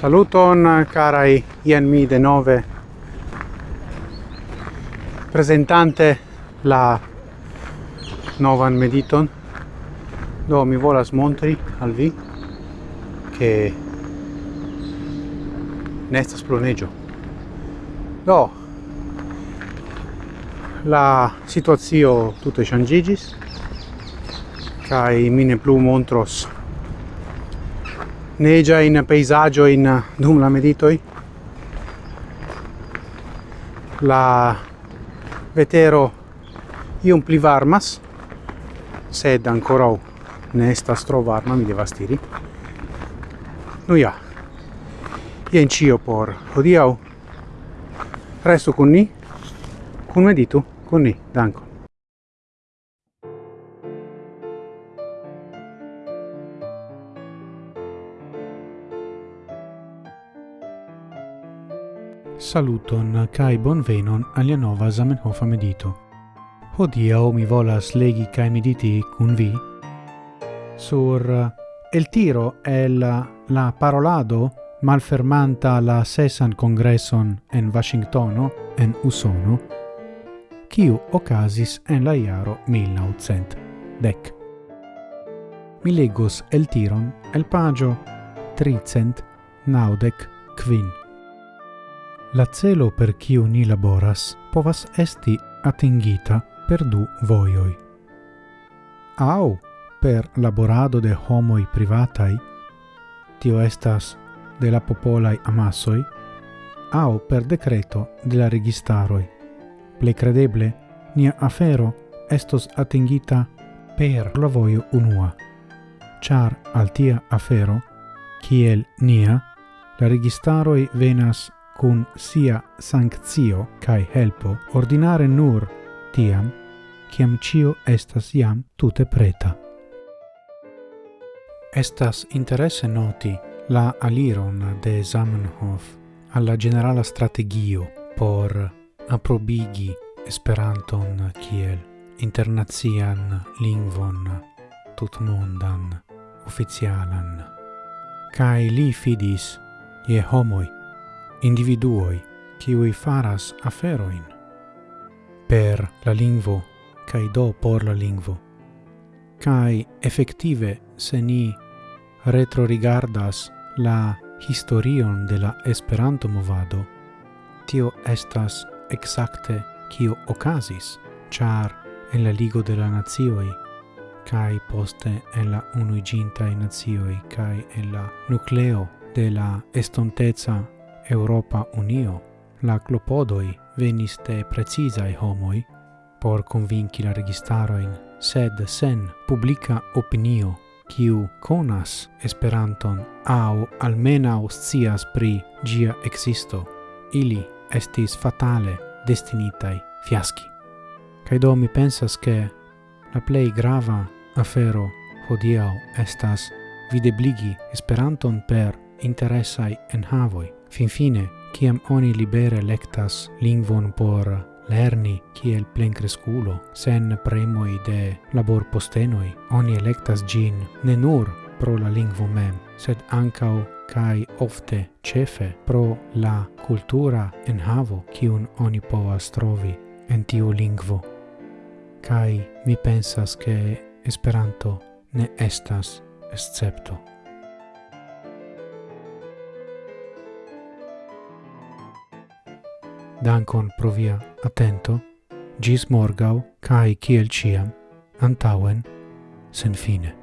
Saluton carai, ien mi de nove. Presentante la novan mediton. Do mi volas montri al vi che nestas pluneggio do la situazio tutte changigis kai mine plu montros negia in peisaggio in eh, dum la meditoi. La vetero io pli varmas sed ancora ne sta tro varma mi devas nu ja jen cio por hodiaŭ. Resto con ni. Con meditu con ni. Danco Saluton kai bonvenon alia nova Zamenhof medito. Hodiaŭ mi volas legi kai mediti kun vi sur eh, el tiro el eh, la parolado malfermanta la sesan congresson en Washingtono en Usono kiu okazis en la jaro 1900 dec. Mi legos el tiron el pagio tricent naudec quin. La celo per kiu ni laboras povas esti atingita per du vojoj. Au per laborado de homoj privataj, tio estas de la popolaj amasoj, au per decreto de la registaroj. Plej credeble, nia afero estos atingita per la vojo unua, char al tia afero, kiel nia, la registaroj venas cun sia sanctio cae helpo ordinare nur tiam, ciam cio estas iam tute preta. Estas interesse noti la aliron de Zamenhof alla generala strategio por aprobigi Esperanton kiel internazian lingvon tutmondan oficialan. Kai li fidis je homoi individuoi qui faras aferoin per la lingvo kai do por la lingvo. Kai effettive se ni retrorigardas la historion de la Esperanto movado tio estas exacte kio okazis char en la ligo de la nazioi kai poste en la unuiginta nazioi kai en la nucleo de la estontezza Europa Unio, la clopodoi venis de precizai homoi por convinci la registaroin, sed sen publica opinio, kiu conas Esperanton au almenau scias pri gia existo, ili estis fatale destinitai fiaschi. Cai do mi pensas che la plei grava afero hodiau estas videbligi Esperanton per interessai enhavoi, Finfine, ciam oni libere lectas lingvon por lerni kiel plenkresculo, sen premoi de labor postenoi, oni electas gin ne nur pro la lingvo mem, sed ancau kai ofte cefe pro la cultura enhavo kiun oni povas trovi en tiu lingvo. Kai mi pensas che Esperanto ne estas escepto. dankon pro via atento, gis morgau, cae ciel ciam, antauen, sen fine.